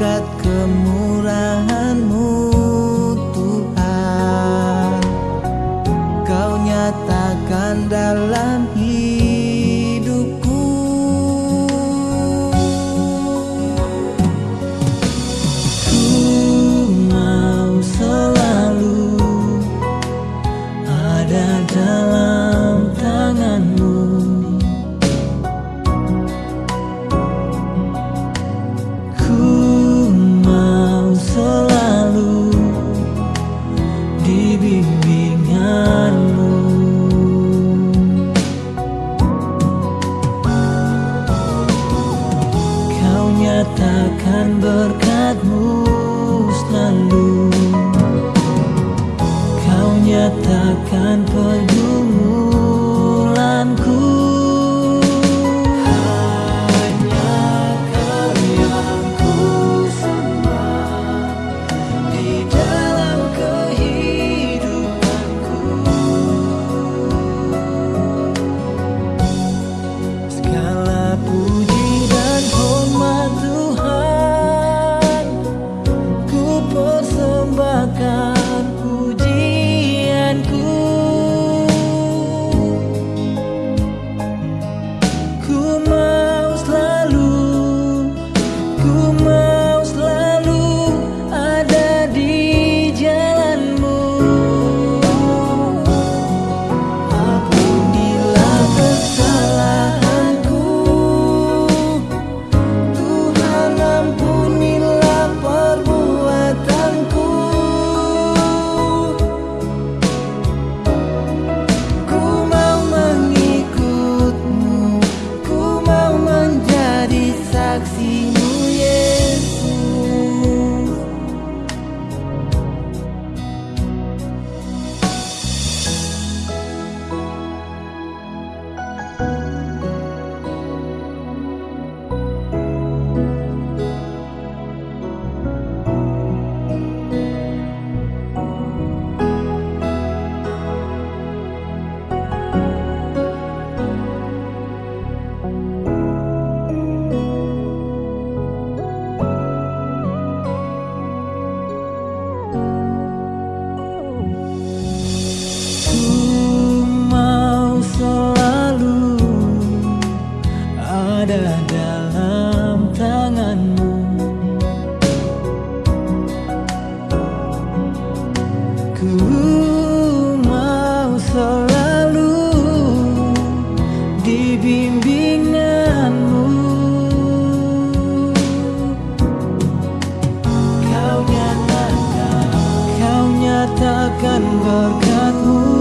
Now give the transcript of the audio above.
berkat kemurahanmu Tuhan. Kau nyatakan dalam hidup akan perlu ada dalam tanganmu. Ku mau selalu di bimbinganmu. Kau nyatakan, kau nyatakan berkatmu.